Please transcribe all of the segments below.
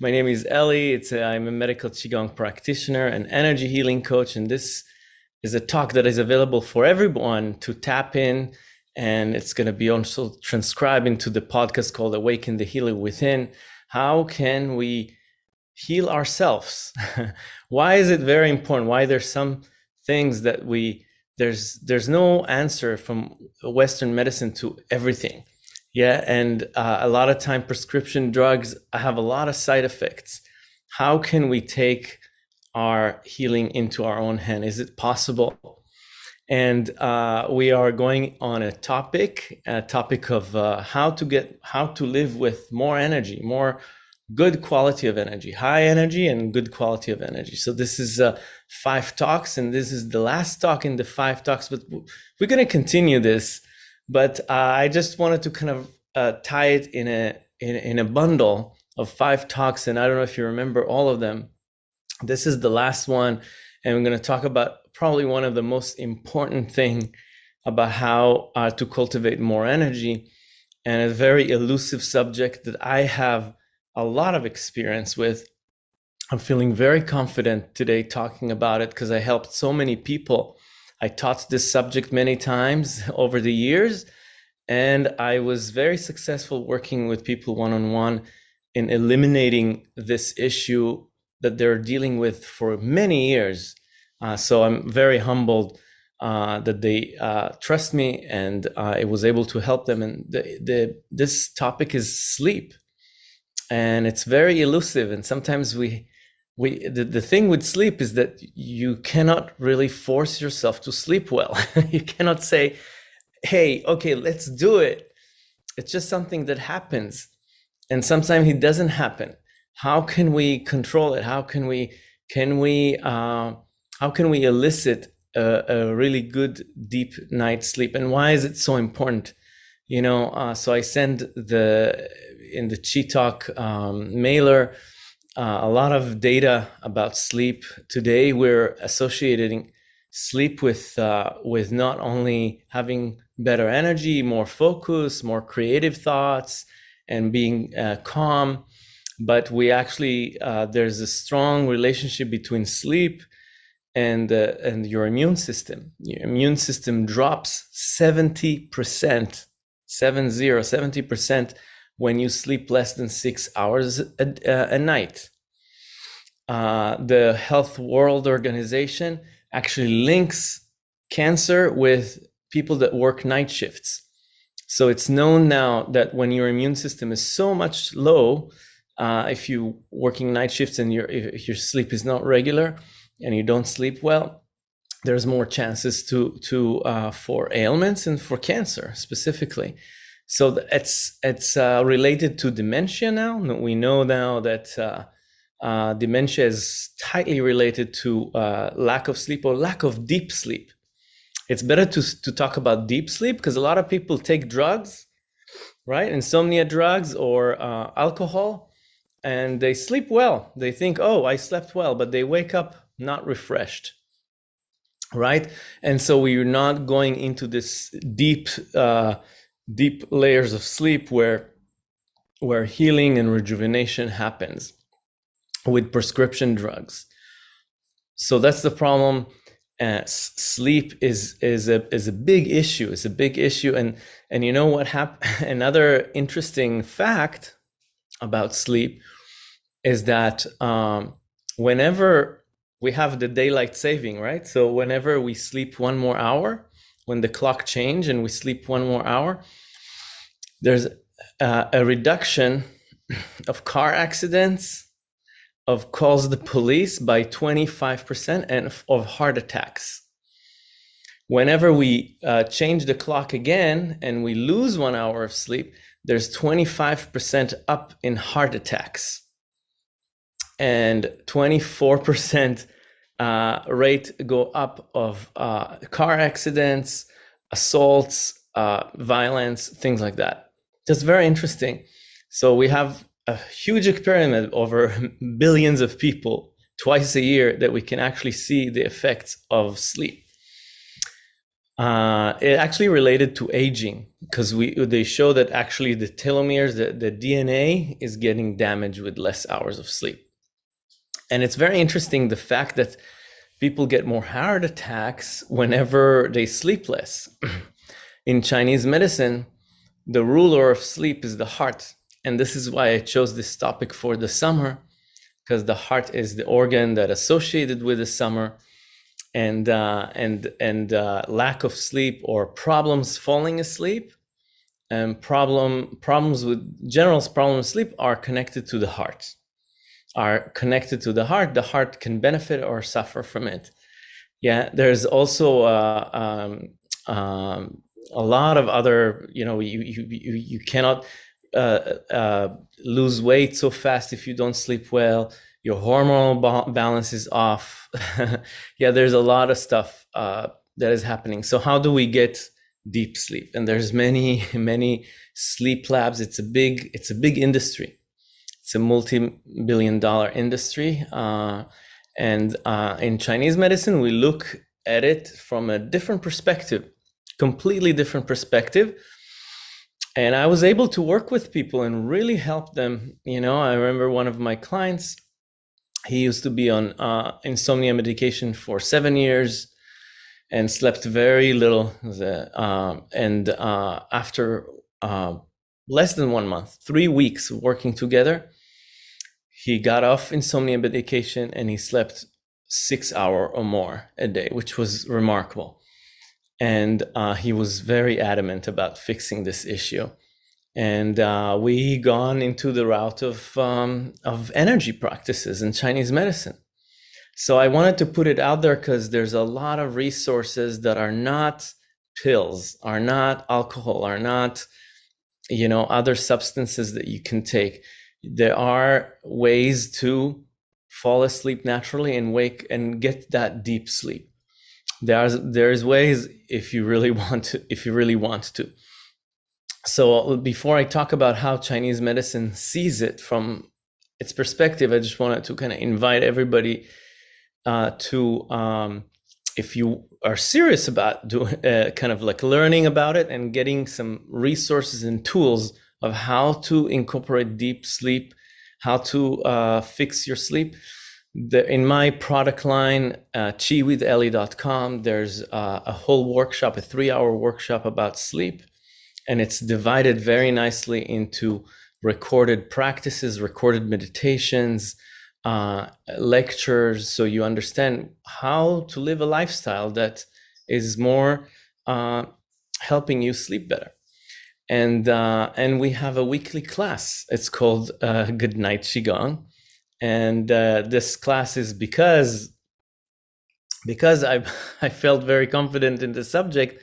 My name is Ellie. It's a, I'm a medical Qigong practitioner and energy healing coach. And this is a talk that is available for everyone to tap in. And it's going to be also transcribed into the podcast called Awaken the Healer Within. How can we heal ourselves? Why is it very important? Why there's some things that we there's there's no answer from Western medicine to everything. Yeah, and uh, a lot of time prescription drugs have a lot of side effects. How can we take our healing into our own hand? Is it possible? And uh, we are going on a topic, a topic of uh, how to get, how to live with more energy, more good quality of energy, high energy and good quality of energy. So this is uh, five talks, and this is the last talk in the five talks. But we're going to continue this but uh, I just wanted to kind of uh, tie it in a in, in a bundle of five talks, and I don't know if you remember all of them. This is the last one, and we're going to talk about probably one of the most important thing about how uh, to cultivate more energy, and a very elusive subject that I have a lot of experience with. I'm feeling very confident today talking about it because I helped so many people I taught this subject many times over the years, and I was very successful working with people one on one in eliminating this issue that they're dealing with for many years. Uh, so I'm very humbled uh, that they uh, trust me and I was able to help them. And the, the, this topic is sleep, and it's very elusive. And sometimes we we the, the thing with sleep is that you cannot really force yourself to sleep well. You cannot say hey okay let's do it. It's just something that happens and sometimes it doesn't happen. How can we control it? How can we can we uh, how can we elicit a, a, really good deep night sleep? And why is it so important? You know uh, so i send the in the chi talk um, mailer uh, a lot of data about sleep today. We're associating sleep with uh, with not only having better energy, more focus, more creative thoughts, and being uh, calm, but we actually uh, there's a strong relationship between sleep and uh, and your immune system. Your immune system drops seventy percent, seven zero, seventy percent when you sleep less than six hours a, a night. Uh, the Health World Organization actually links cancer with people that work night shifts. So it's known now that when your immune system is so much low, uh, if you working night shifts and your if your sleep is not regular and you don't sleep well, there's more chances to to uh, for ailments and for cancer specifically. So it's it's uh, related to dementia now. We know now that uh, uh, dementia is tightly related to uh, lack of sleep or lack of deep sleep. It's better to to talk about deep sleep because a lot of people take drugs, right? Insomnia drugs or uh, alcohol, and they sleep well. They think, "Oh, I slept well," but they wake up not refreshed right and so we're not going into this deep uh, deep layers of sleep where where healing and rejuvenation happens with prescription drugs. So that's the problem. Uh, sleep is is a is a big issue. It's a big issue. And and you know what happened another interesting fact about sleep is that um, whenever we have the daylight saving, right? So whenever we sleep one more hour, when the clock change and we sleep one more hour, there's uh, a reduction of car accidents, of calls the police by 25%, and of heart attacks. Whenever we uh, change the clock again and we lose one hour of sleep, there's 25% up in heart attacks and 24% uh, rate go up of uh, car accidents, assaults, uh, violence, things like that. That's very interesting. So we have a huge experiment over billions of people twice a year that we can actually see the effects of sleep. Uh, it actually related to aging because we they show that actually the telomeres, the, the DNA is getting damaged with less hours of sleep. And it's very interesting the fact that people get more heart attacks whenever they sleep less. In Chinese medicine, the ruler of sleep is the heart. And this is why I chose this topic for the summer, because the heart is the organ that associated with the summer and uh, and and uh, lack of sleep or problems falling asleep and problem problems with general problems sleep are connected to the heart are connected to the heart the heart can benefit or suffer from it. Yeah there's also uh, um, um, a lot of other you know you you you, cannot uh, uh, lose weight so fast if you don't sleep well. Your hormonal ba balance is off. Yeah there's a lot of stuff uh, that is happening. So how do we get deep sleep? And there's many many sleep labs. It's a big it's a big industry it's a multi-billion dollar industry uh, and uh, in chinese medicine we look at it from a different perspective completely different perspective and i was able to work with people and really help them you know i remember one of my clients he used to be on uh, insomnia medication for seven years and slept very little. Uh, and uh, after uh, less than one month, three weeks working together, he got off insomnia medication and he slept six hour or more a day, which was remarkable. And uh, he was very adamant about fixing this issue and uh, we gone into the route of um, of energy practices in Chinese medicine. So I wanted to put it out there because there's a lot of resources that are not pills, are not alcohol, are not you know other substances that you can take. There are ways to fall asleep naturally and wake and get that deep sleep. There's there's ways if you really want to if you really want to so before I talk about how Chinese medicine sees it from its perspective, I just wanted to kind of invite everybody uh, to, um, if you are serious about doing, uh, kind of like learning about it and getting some resources and tools of how to incorporate deep sleep, how to uh, fix your sleep. The, in my product line, uh, chiwithelly.com, there's uh, a whole workshop, a three hour workshop about sleep and it's divided very nicely into recorded practices, recorded meditations, uh, lectures, so you understand how to live a lifestyle that is more uh, helping you sleep better. And uh, and we have a weekly class. It's called uh, Good Night Qigong, and uh, this class is because because I I felt very confident in the subject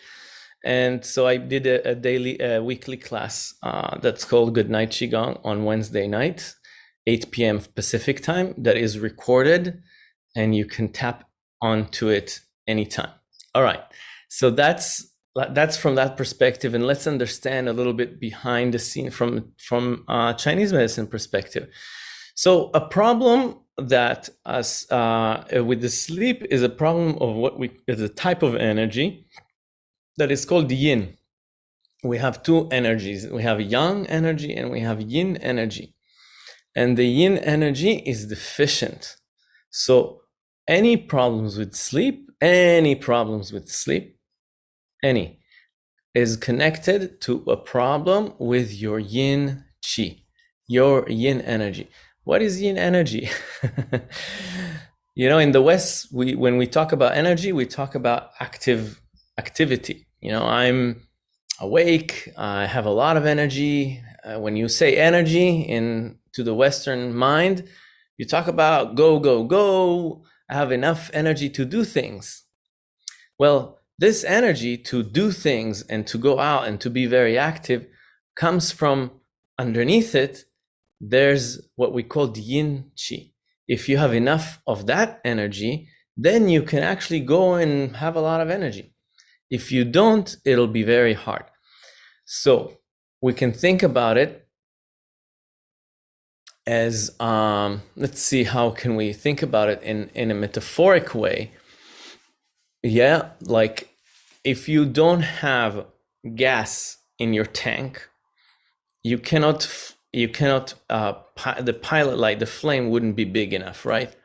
and so I did a, a daily, a weekly class uh, that's called Good Night Qigong on Wednesday night, 8 p.m. Pacific time, that is recorded and you can tap onto it anytime. All right. So that's that's from that perspective and let's understand a little bit behind the scene from from uh, Chinese medicine perspective. So a problem that us uh, with the sleep is a problem of what we is a type of energy that is called yin. We have two energies. We have yang energy and we have yin energy. And the yin energy is deficient. So any problems with sleep, any problems with sleep, any, is connected to a problem with your yin chi, your yin energy. What is yin energy? you know, in the West, we when we talk about energy, we talk about active activity. You know, I'm awake, I have a lot of energy. Uh, when you say energy in to the Western mind, you talk about go, go, go. I have enough energy to do things. Well, this energy to do things and to go out and to be very active comes from underneath it. There's what we call the yin chi. If you have enough of that energy, then you can actually go and have a lot of energy. If you don't, it'll be very hard. So we can think about it as um, let's see how can we think about it in in a metaphoric way. Yeah, like if you don't have gas in your tank, you cannot you cannot uh, the pilot light the flame wouldn't be big enough, right?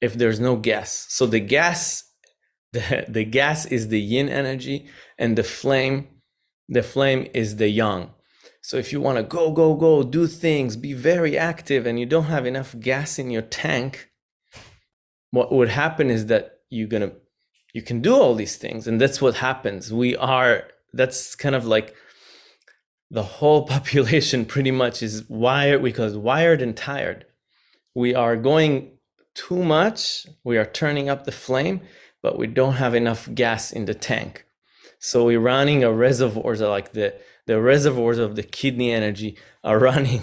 If there's no gas, so the gas the, the gas is the yin energy and the flame the flame is the yang so if you want to go go go do things be very active and you don't have enough gas in your tank what would happen is that you're gonna you can do all these things and that's what happens we are that's kind of like the whole population pretty much is wired because wired and tired we are going too much we are turning up the flame but we don't have enough gas in the tank. So we're running a reservoirs like the the reservoirs of the kidney energy are running.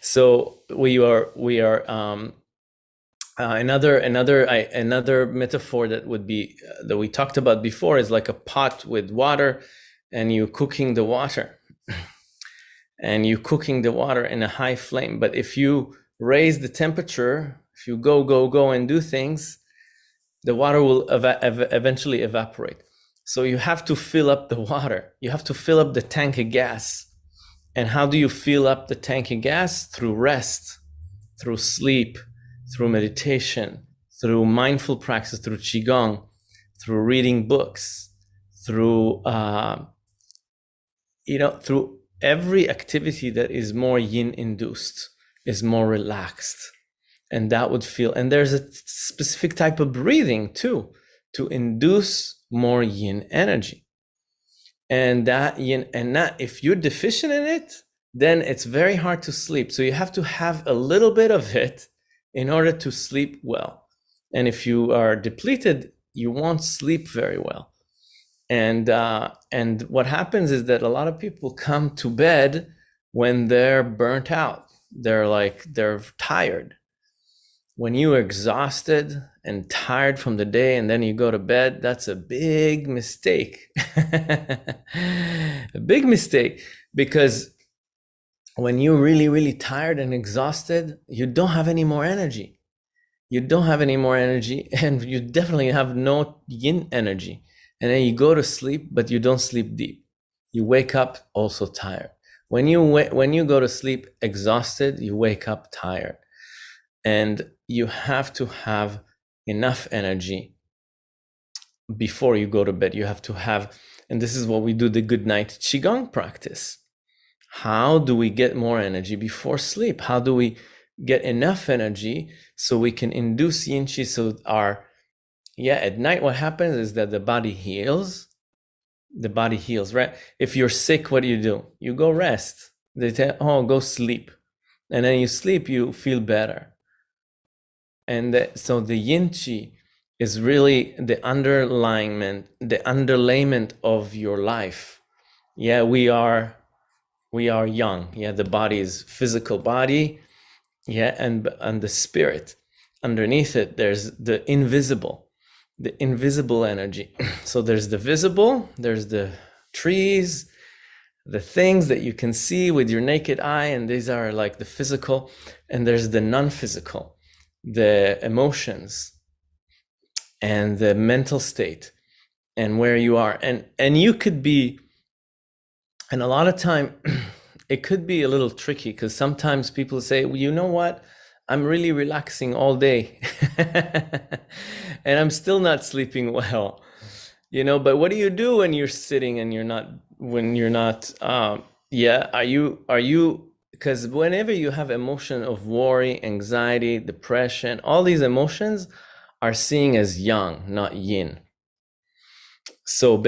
so we are we are um, uh, another another I, another metaphor that would be uh, that we talked about before is like a pot with water, and you cooking the water, and you cooking the water in a high flame. But if you raise the temperature, if you go go go and do things, the water will ev ev eventually evaporate. So you have to fill up the water. You have to fill up the tank of gas. And how do you fill up the tank of gas? Through rest, through sleep, through meditation, through mindful practice, through qigong, through reading books, through uh, you know, through every activity that is more yin induced, is more relaxed. And that would feel and there's a specific type of breathing too to induce more yin energy. And that yin and that if you're deficient in it then it's very hard to sleep. So you have to have a little bit of it in order to sleep well. And if you are depleted you won't sleep very well. And uh, and what happens is that a lot of people come to bed when they're burnt out. They're like they're tired. When you're exhausted and tired from the day and then you go to bed, that's a big mistake. a big mistake because when you're really, really tired and exhausted, you don't have any more energy. You don't have any more energy and you definitely have no yin energy. And then you go to sleep, but you don't sleep deep. You wake up also tired. When you, when you go to sleep exhausted, you wake up tired. And you have to have enough energy before you go to bed. You have to have, and this is what we do the good night Qigong practice. How do we get more energy before sleep? How do we get enough energy so we can induce yin chi so our yeah at night what happens is that the body heals. The body heals right? If you're sick what do you do? You go rest. They say oh go sleep. And then you sleep you feel better. And the, so the yin chi is really the underlyment, the underlayment of your life. Yeah, we are, we are young. Yeah, the body is physical body. Yeah, and and the spirit underneath it, there's the invisible, the invisible energy. so there's the visible, there's the trees, the things that you can see with your naked eye, and these are like the physical, and there's the non-physical the emotions and the mental state and where you are and and you could be and a lot of time it could be a little tricky because sometimes people say well, you know what? I'm really relaxing all day. And i'm still not sleeping well you know? But what do you do when you're sitting and you're not when you're not um yeah are you are you because whenever you have emotion of worry, anxiety, depression, all these emotions are seen as yang, not yin. So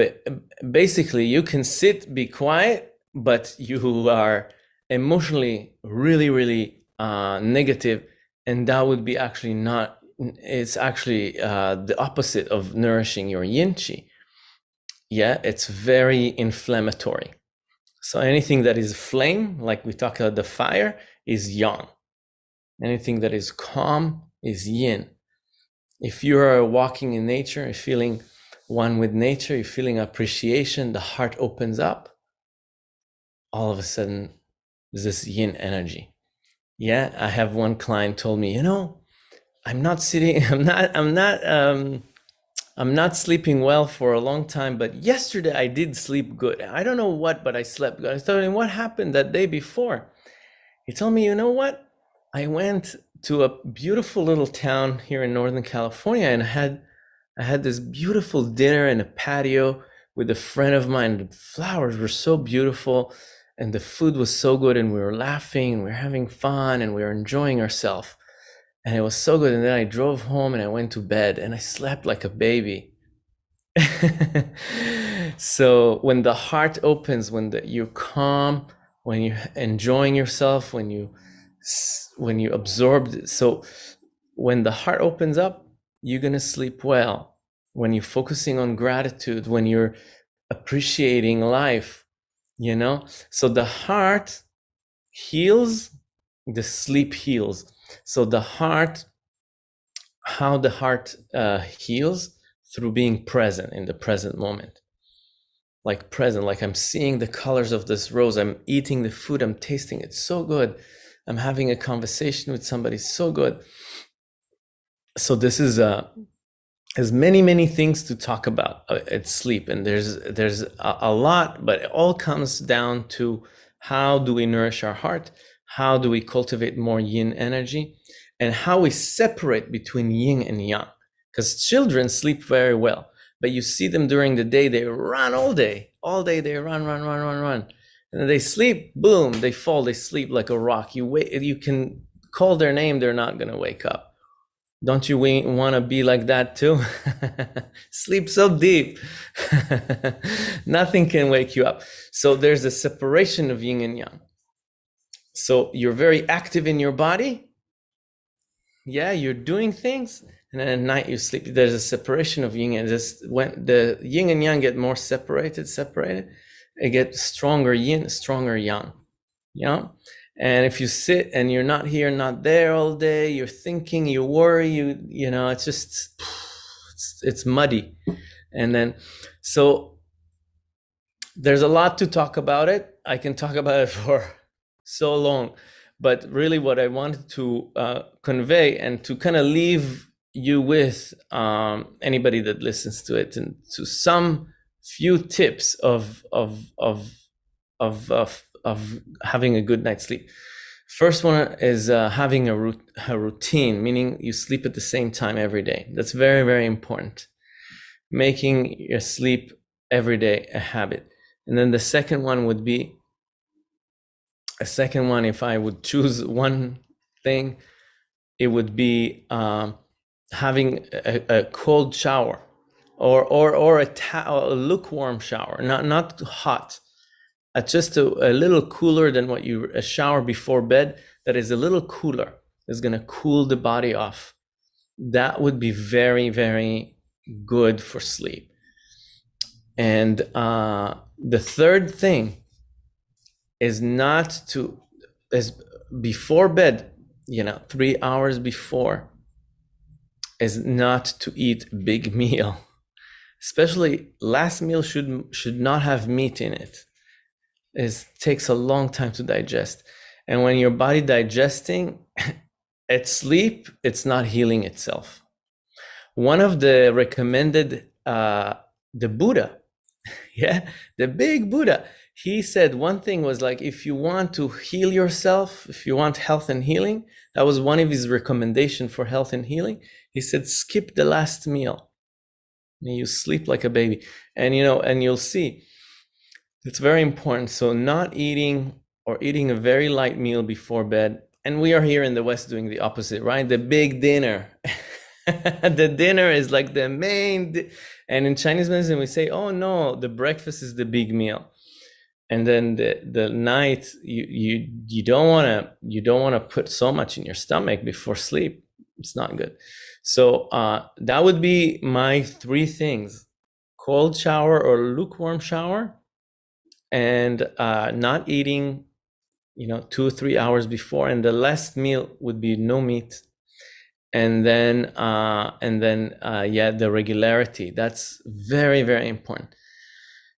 basically, you can sit, be quiet, but you are emotionally really, really uh, negative, and that would be actually not. It's actually uh, the opposite of nourishing your yin chi. Yeah, it's very inflammatory. So anything that is flame, like we talked about the fire, is yang. Anything that is calm is yin. If you are walking in nature, you're feeling one with nature, you're feeling appreciation, the heart opens up, all of a sudden there's this yin energy. Yeah, I have one client told me, you know, I'm not sitting, I'm not, I'm not, um, I'm not sleeping well for a long time, but yesterday I did sleep good. I don't know what, but I slept good. I told him what happened that day before. He told me, you know what? I went to a beautiful little town here in Northern California and had I had this beautiful dinner in a patio with a friend of mine. The flowers were so beautiful and the food was so good and we were laughing and we were having fun and we were enjoying ourselves and it was so good. And then i drove home and i went to bed and i slept like a baby. So when the heart opens when the, you're calm when you're enjoying yourself when you when you absorb so when the heart opens up you're going to sleep well. When you're focusing on gratitude when you're appreciating life you know? So the heart heals the sleep heals. So the heart how the heart uh, heals? Through being present in the present moment. Like present like i'm seeing the colors of this rose i'm eating the food i'm tasting it so good. I'm having a conversation with somebody so good so this is uh there's many many things to talk about uh, at sleep and there's there's a, a lot but it all comes down to how do we nourish our heart how do we cultivate more yin energy and how we separate between yin and yang. Because children sleep very well but you see them during the day they run all day all day they run run run run run. And they sleep boom they fall they sleep like a rock. You wait you can call their name they're not going to wake up don't you want to be like that too? Sleep so deep. Nothing can wake you up. So there's a separation of yin and yang. So you're very active in your body. Yeah, you're doing things. And then at night you sleep. There's a separation of yin and just when the yin and yang get more separated, separated, it gets stronger yin, stronger yang. Yeah. And if you sit and you're not here, not there all day, you're thinking, you worry, you you know, it's just it's, it's muddy. And then so there's a lot to talk about it. I can talk about it for so long, but really what I wanted to uh, convey and to kind of leave you with um, anybody that listens to it and to some few tips of of of of, of of having a good night's sleep. First one is uh, having a, a routine, meaning you sleep at the same time every day. That's very, very important. Making your sleep every day a habit. And then the second one would be a second one, if I would choose one thing, it would be um, having a, a, cold shower or, or, or a, ta- a lukewarm shower, not, not hot at just a, a little cooler than what you a shower before bed that is a little cooler is going to cool the body off. That would be very very good for sleep. And uh, the third thing is not to is before bed you know three hours before is not to eat big meal. Especially last meal should should not have meat in it is takes a long time to digest. And when your body digesting at sleep it's not healing itself. One of the recommended uh the buddha yeah the big buddha he said one thing was like if you want to heal yourself if you want health and healing that was one of his recommendation for health and healing. He said skip the last meal. And you sleep like a baby. And you know and you'll see it's very important. So, not eating or eating a very light meal before bed. And we are here in the West doing the opposite, right? The big dinner. the dinner is like the main. Di- and in Chinese medicine, we say, oh no, the breakfast is the big meal. And then the, the night you you you don't want to you don't want to put so much in your stomach before sleep. It's not good. So uh, that would be my three things: cold shower or lukewarm shower, and uh, not eating, you know, two or three hours before, and the last meal would be no meat, and then uh, and then uh, yeah, the regularity. That's very very important.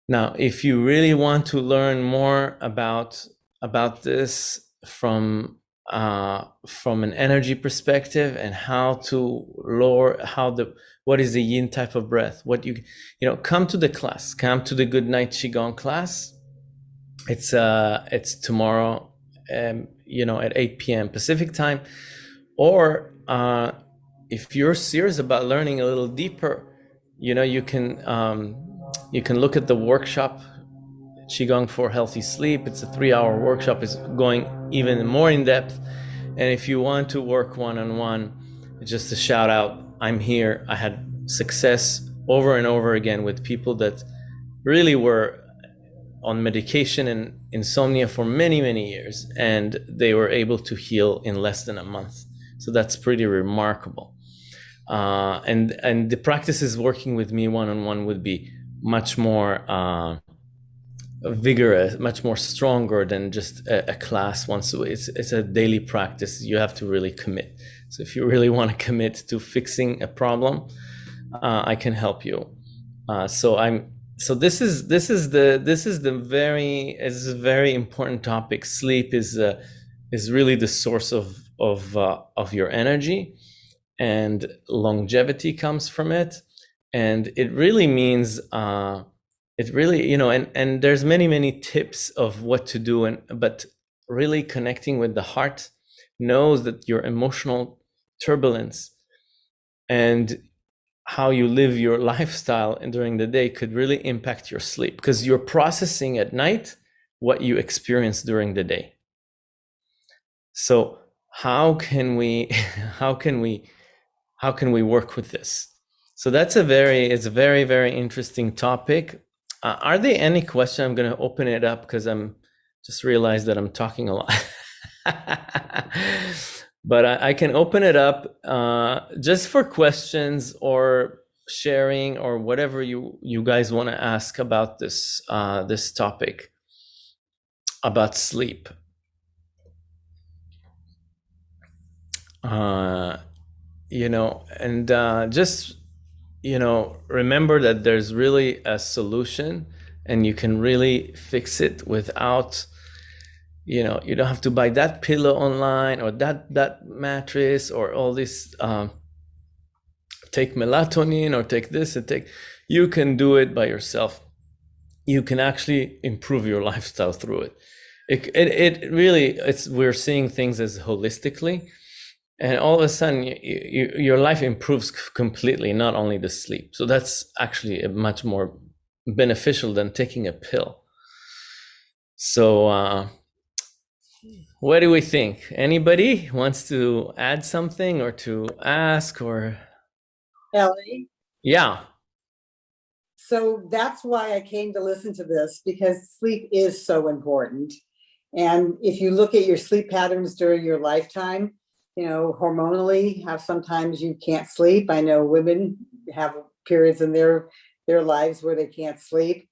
Now, if you really want to learn more about about this from uh, from an energy perspective and how to lower how the what is the yin type of breath what you you know come to the class come to the good night qigong class it's uh it's tomorrow um you know at 8 p.m pacific time or uh if you're serious about learning a little deeper you know you can um you can look at the workshop Qigong for Healthy Sleep. It's a three hour workshop. It's going even more in depth. And if you want to work one on one, just a shout out I'm here. I had success over and over again with people that really were on medication and insomnia for many, many years, and they were able to heal in less than a month. So that's pretty remarkable. Uh, and and the practices working with me one on one would be much more uh, vigorous, much more stronger than just a, a, class once a week. It's, it's a daily practice. You have to really commit. So if you really want to commit to fixing a problem, uh, I can help you. Uh, so I'm so this is this is the this is the very is a very important topic. Sleep is uh, is really the source of of uh, of your energy, and longevity comes from it, and it really means uh, it really you know and and there's many many tips of what to do and but really connecting with the heart knows that your emotional turbulence and how you live your lifestyle during the day could really impact your sleep because you're processing at night what you experience during the day so how can we how can we how can we work with this so that's a very it's a very very interesting topic uh, are there any questions? I'm going to open it up because I'm just realized that I'm talking a lot. but I, I, can open it up uh, just for questions or sharing or whatever you you guys want to ask about this uh, this topic about sleep. Uh, you know, and uh, just you know, remember that there's really a solution and you can really fix it without, you know, you don't have to buy that pillow online or that, that mattress or all this, um, take melatonin or take this and take, you can do it by yourself. You can actually improve your lifestyle through it. It, it, it really, it's, we're seeing things as holistically and all of a sudden you, you, your life improves completely not only the sleep so that's actually much more beneficial than taking a pill so uh, what do we think? Anybody wants to add something or to ask or? Ellie yeah. So that's why i came to listen to this because sleep is so important. And if you look at your sleep patterns during your lifetime you know, hormonally, how sometimes you can't sleep. I know women have periods in their their lives where they can't sleep.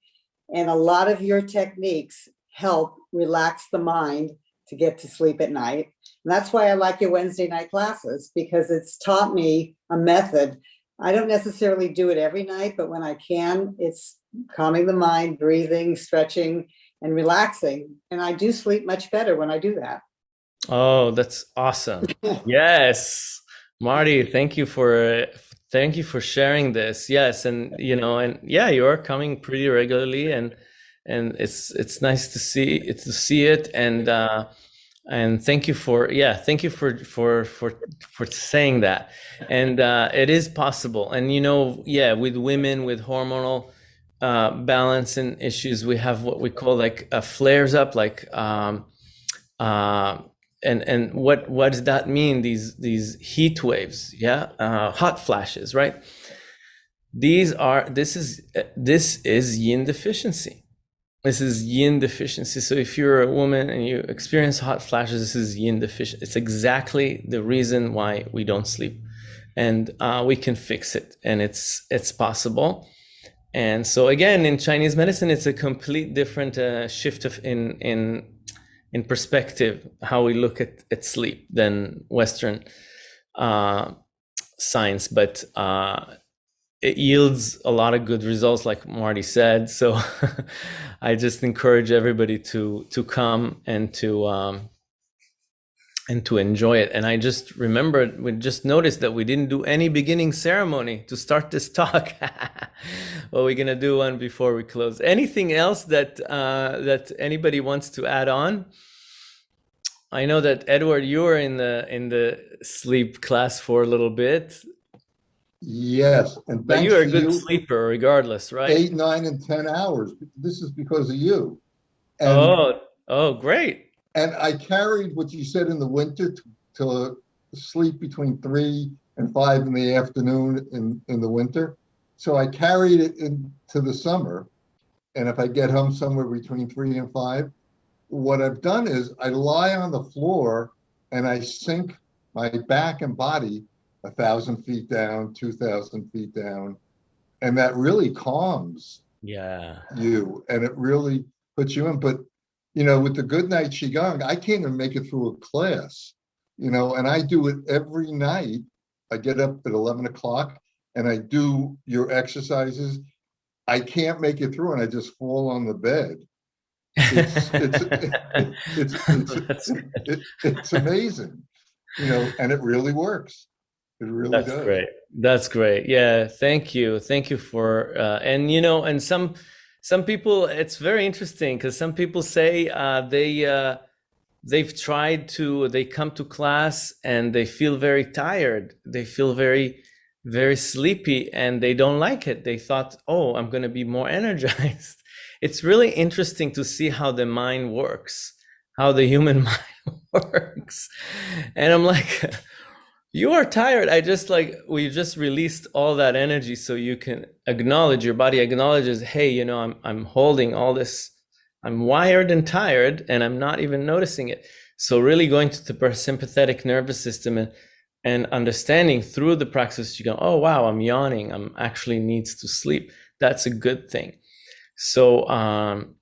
And a lot of your techniques help relax the mind to get to sleep at night. And that's why I like your Wednesday night classes because it's taught me a method. I don't necessarily do it every night, but when I can, it's calming the mind, breathing, stretching, and relaxing. And I do sleep much better when I do that. Oh, that's awesome. yes. Marty, thank you for thank you for sharing this. Yes, and you know, and yeah, you are coming pretty regularly and and it's it's nice to see it to see it. And uh and thank you for yeah thank you for for for for saying that. And uh it is possible. And you know yeah with women with hormonal uh balance and issues we have what we call like uh, flares up like um uh and and what what does that mean? These these heat waves yeah uh, hot flashes right? These are this is this is yin deficiency this is yin deficiency. So if you're a woman and you experience hot flashes this is yin deficiency. it's exactly the reason why we don't sleep. And uh, we can fix it and it's it's possible. And so again in chinese medicine it's a complete different uh, shift of in in in perspective how we look at, at sleep than Western uh, science, but uh, it yields a lot of good results, like Marty said. So I just encourage everybody to to come and to um, and to enjoy it. And I just remembered, we just noticed that we didn't do any beginning ceremony to start this talk. well, we're gonna do one before we close. Anything else that uh, that anybody wants to add on? I know that Edward, you were in the in the sleep class for a little bit. Yes, and But you are a good you, sleeper regardless, right? eight, nine, and 10 hours. This is because of you. And, oh, oh, great. and I carried what you said in the winter to, to sleep between three and five in the afternoon in, in the winter. So I carried it into the summer. And if I get home somewhere between three and five, what I've done is I lie on the floor and I sink my back and body a thousand feet down, two thousand feet down. And that really calms Yeah. you and it really puts you in. But, you know, with the good night Qigong, I can't even make it through a class, you know, and I do it every night. I get up at 11 o'clock and I do your exercises. I can't make it through and I just fall on the bed. It's, it's, it's, it's, it's, it, it's amazing, you know, and it really works. It really That's does. great. That's great. Yeah, thank you. Thank you for uh, and you know, and some some people it's very interesting because some people say uh, they uh, they've tried to they come to class and they feel very tired. They feel very very sleepy and they don't like it. They thought, "Oh, I'm going to be more energized." It's really interesting to see how the mind works, how the human mind works. And I'm like you are tired. I just like we just released all that energy so you can acknowledge your body acknowledges hey you know i'm i'm holding all this. I'm wired and tired and i'm not even noticing it. So really going to the parasympathetic nervous system and and understanding through the practice you go oh wow i'm yawning. I'm actually needs to sleep. That's a good thing. So um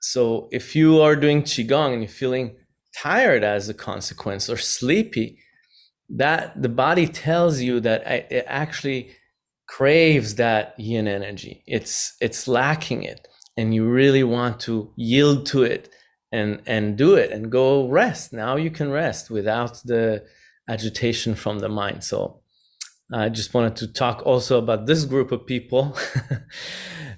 so if you are doing qigong and you're feeling tired as a consequence or sleepy that the body tells you that it actually craves that yin energy. It's it's lacking it. And you really want to yield to it and and do it and go rest. Now you can rest without the agitation from the mind. So i just wanted to talk also about this group of people.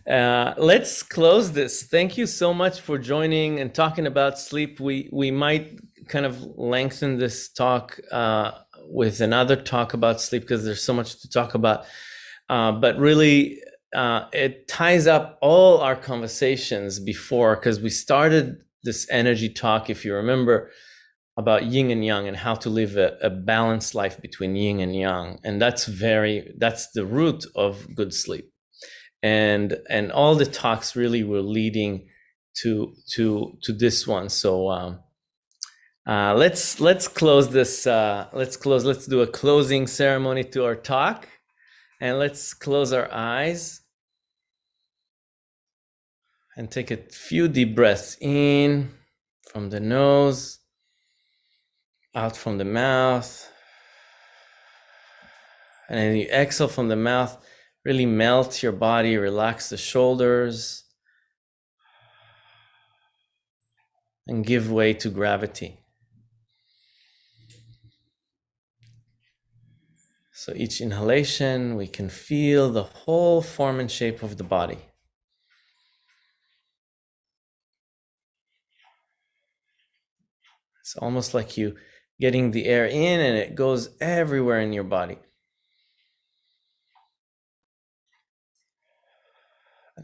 Uh, let's close this. Thank you so much for joining and talking about sleep. We we might kind of lengthen this talk uh, with another talk about sleep because there's so much to talk about. Uh, but really, uh, it ties up all our conversations before because we started this energy talk, if you remember, about yin and yang and how to live a, a balanced life between yin and yang. And that's very, that's the root of good sleep. And, and all the talks really were leading to, to, to this one. So, um, uh, let's let's close this. Uh, let's close. Let's do a closing ceremony to our talk, and let's close our eyes and take a few deep breaths in from the nose, out from the mouth, and then you exhale from the mouth. Really melt your body. Relax the shoulders, and give way to gravity. So each inhalation, we can feel the whole form and shape of the body. It's almost like you getting the air in and it goes everywhere in your body.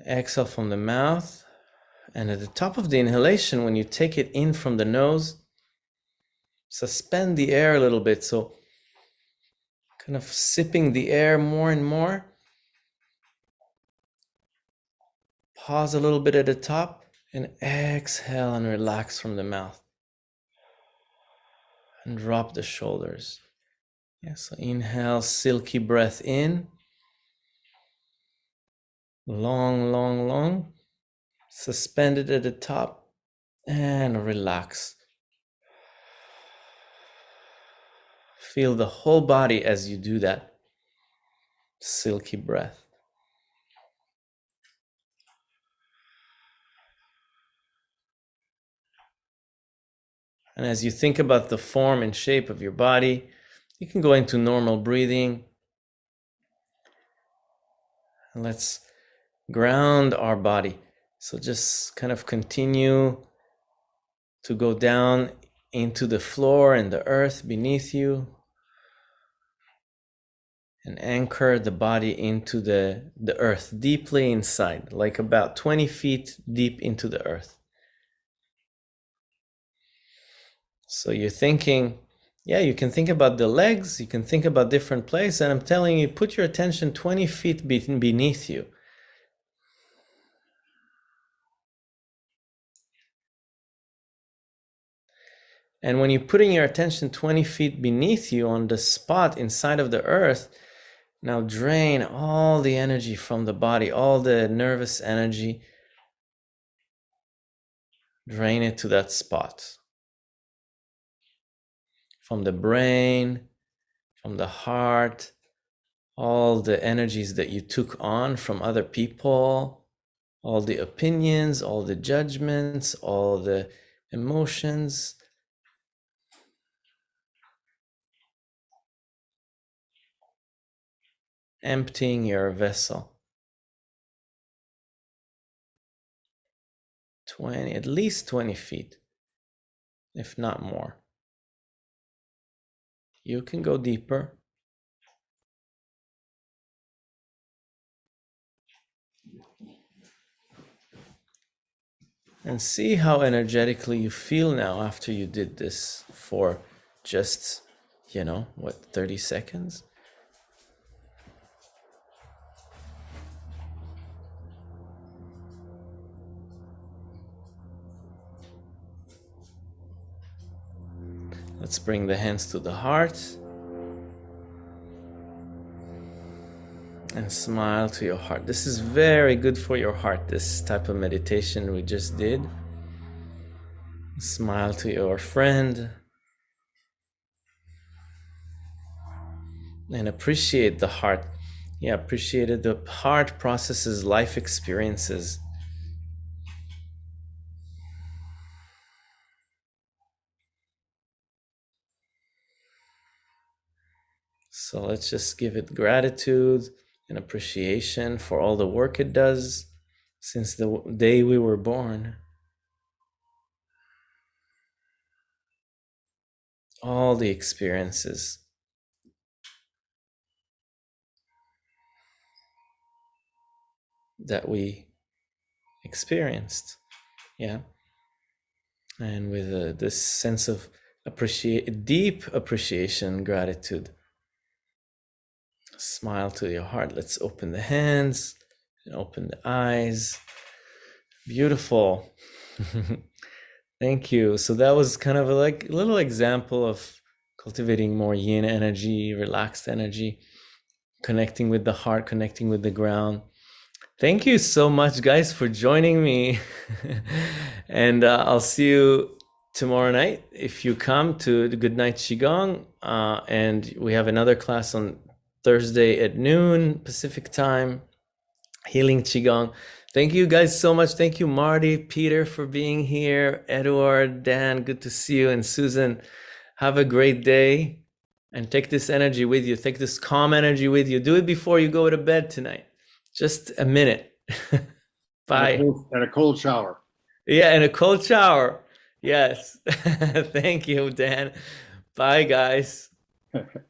Exhale from the mouth. And at the top of the inhalation, when you take it in from the nose, suspend the air a little bit. So kind of sipping the air more and more. Pause a little bit at the top and exhale and relax from the mouth. And drop the shoulders. Yeah, so inhale, silky breath in. Long, long, long. Suspended at the top and relax. Feel the whole body as you do that. Silky breath. And as you think about the form and shape of your body, you can go into normal breathing. And let's ground our body. So just kind of continue to go down into the floor and the earth beneath you and anchor the body into the, the earth deeply inside, like about 20 feet deep into the earth. So you're thinking, yeah, you can think about the legs, you can think about different places, and I'm telling you, put your attention 20 feet beneath you. And when you're putting your attention 20 feet beneath you on the spot inside of the earth, now drain all the energy from the body, all the nervous energy. Drain it to that spot. From the brain, from the heart, all the energies that you took on from other people, all the opinions, all the judgments, all the emotions emptying your vessel. 20, at least 20 feet, if not more. You can go deeper. And see how energetically you feel now after you did this for just, you know, what, 30 seconds? Let's bring the hands to the heart. And smile to your heart. This is very good for your heart, this type of meditation we just did. Smile to your friend. And appreciate the heart. Yeah, appreciate it. The heart processes life experiences So let's just give it gratitude and appreciation for all the work it does since the day we were born. All the experiences. that we experienced yeah and with uh, this sense of appreciate deep appreciation gratitude Smile to your heart. Let's open the hands and open the eyes. Beautiful. Thank you. So that was kind of a, like a little example of cultivating more yin energy, relaxed energy, connecting with the heart, connecting with the ground. Thank you so much, guys, for joining me. and uh, I'll see you tomorrow night if you come to the Good Night Qigong. Uh, and we have another class on Thursday at noon Pacific time, Healing Qigong. Thank you guys so much. Thank you, Marty, Peter, for being here. Edward, Dan, good to see you. And Susan, have a great day and take this energy with you. Take this calm energy with you. Do it before you go to bed tonight. Just a minute. Bye. And a, cold, and a cold shower. Yeah, and a cold shower. Yes. Thank you, Dan. Bye, guys.